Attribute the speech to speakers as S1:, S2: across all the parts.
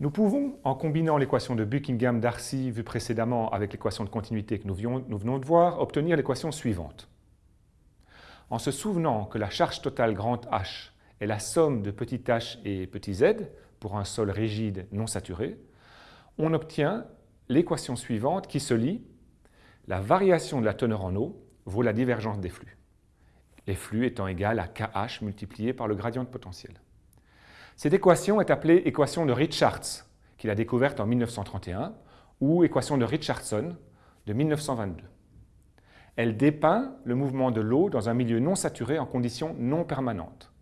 S1: Nous pouvons, en combinant l'équation de Buckingham-Darcy vue précédemment avec l'équation de continuité que nous venons de voir, obtenir l'équation suivante. En se souvenant que la charge totale H est la somme de h et z pour un sol rigide non saturé, on obtient l'équation suivante qui se lit la variation de la teneur en eau vaut la divergence des flux, les flux étant égal à KH multiplié par le gradient de potentiel. Cette équation est appelée équation de Richards, qu'il a découverte en 1931, ou équation de Richardson de 1922. Elle dépeint le mouvement de l'eau dans un milieu non saturé en conditions non permanentes.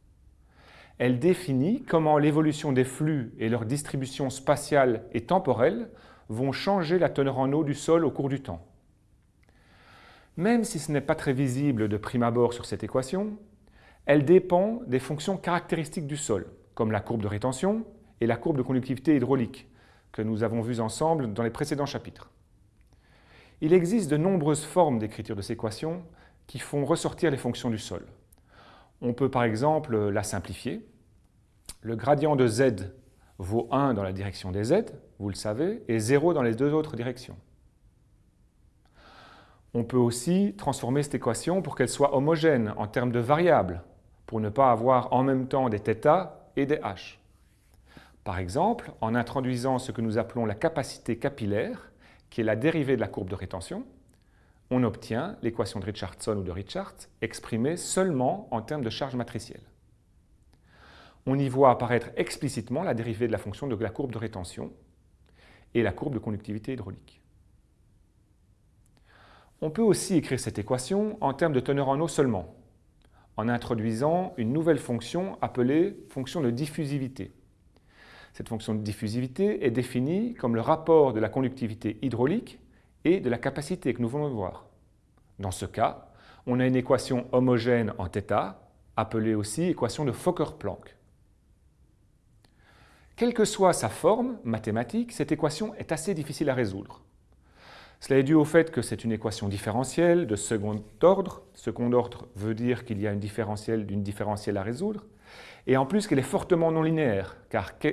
S1: Elle définit comment l'évolution des flux et leur distribution spatiale et temporelle vont changer la teneur en eau du sol au cours du temps. Même si ce n'est pas très visible de prime abord sur cette équation, elle dépend des fonctions caractéristiques du sol, comme la courbe de rétention et la courbe de conductivité hydraulique, que nous avons vues ensemble dans les précédents chapitres. Il existe de nombreuses formes d'écriture de ces équations qui font ressortir les fonctions du sol. On peut par exemple la simplifier. Le gradient de z vaut 1 dans la direction des z, vous le savez, et 0 dans les deux autres directions. On peut aussi transformer cette équation pour qu'elle soit homogène en termes de variables, pour ne pas avoir en même temps des θ et des h. Par exemple, en introduisant ce que nous appelons la capacité capillaire, qui est la dérivée de la courbe de rétention, on obtient l'équation de Richardson ou de Richards exprimée seulement en termes de charge matricielle. On y voit apparaître explicitement la dérivée de la fonction de la courbe de rétention et la courbe de conductivité hydraulique. On peut aussi écrire cette équation en termes de teneur en eau seulement, en introduisant une nouvelle fonction appelée fonction de diffusivité. Cette fonction de diffusivité est définie comme le rapport de la conductivité hydraulique et de la capacité que nous de voir. Dans ce cas, on a une équation homogène en θ, appelée aussi équation de Fokker-Planck. Quelle que soit sa forme mathématique, cette équation est assez difficile à résoudre. Cela est dû au fait que c'est une équation différentielle de second ordre. Second ordre veut dire qu'il y a une différentielle d'une différentielle à résoudre. Et en plus qu'elle est fortement non linéaire, car k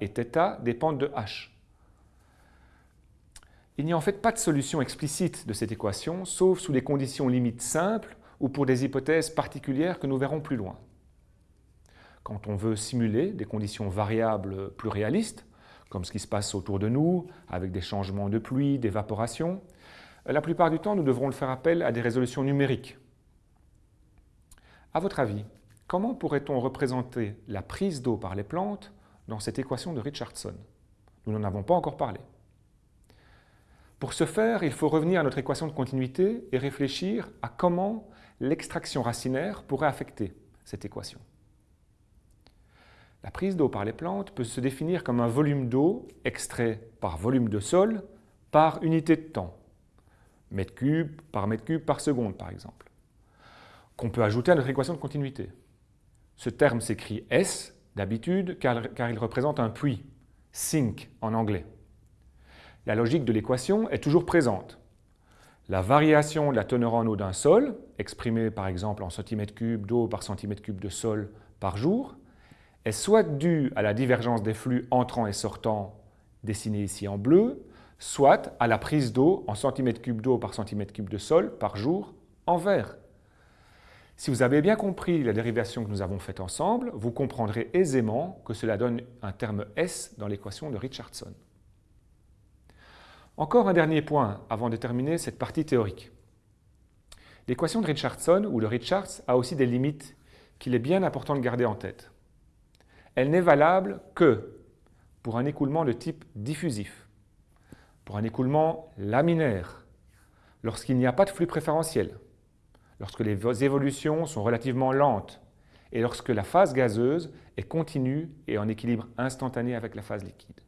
S1: et θ dépendent de h. Il n'y a en fait pas de solution explicite de cette équation, sauf sous des conditions limites simples ou pour des hypothèses particulières que nous verrons plus loin. Quand on veut simuler des conditions variables plus réalistes, comme ce qui se passe autour de nous, avec des changements de pluie, d'évaporation, la plupart du temps, nous devrons faire appel à des résolutions numériques. À votre avis, comment pourrait-on représenter la prise d'eau par les plantes dans cette équation de Richardson? Nous n'en avons pas encore parlé. Pour ce faire, il faut revenir à notre équation de continuité et réfléchir à comment l'extraction racinaire pourrait affecter cette équation. La prise d'eau par les plantes peut se définir comme un volume d'eau extrait par volume de sol par unité de temps, mètre cube par mètre cube par seconde par exemple, qu'on peut ajouter à notre équation de continuité. Ce terme s'écrit S d'habitude car, il représente un puits, sink en anglais. La logique de l'équation est toujours présente. La variation de la teneur en eau d'un sol, exprimée par exemple en centimètres cubes d'eau par centimètre cube de sol par jour, est soit due à la divergence des flux entrants et sortants, dessinés ici en bleu, soit à la prise d'eau en centimètres cubes d'eau par centimètre cube de sol par jour en vert. Si vous avez bien compris la dérivation que nous avons faite ensemble, vous comprendrez aisément que cela donne un terme S dans l'équation de Richardson. Encore un dernier point avant de terminer cette partie théorique. L'équation de Richardson ou de Richards a aussi des limites qu'il est bien important de garder en tête elle n'est valable que pour un écoulement de type diffusif, pour un écoulement laminaire, lorsqu'il n'y a pas de flux préférentiel, lorsque les évolutions sont relativement lentes et lorsque la phase gazeuse est continue et en équilibre instantané avec la phase liquide.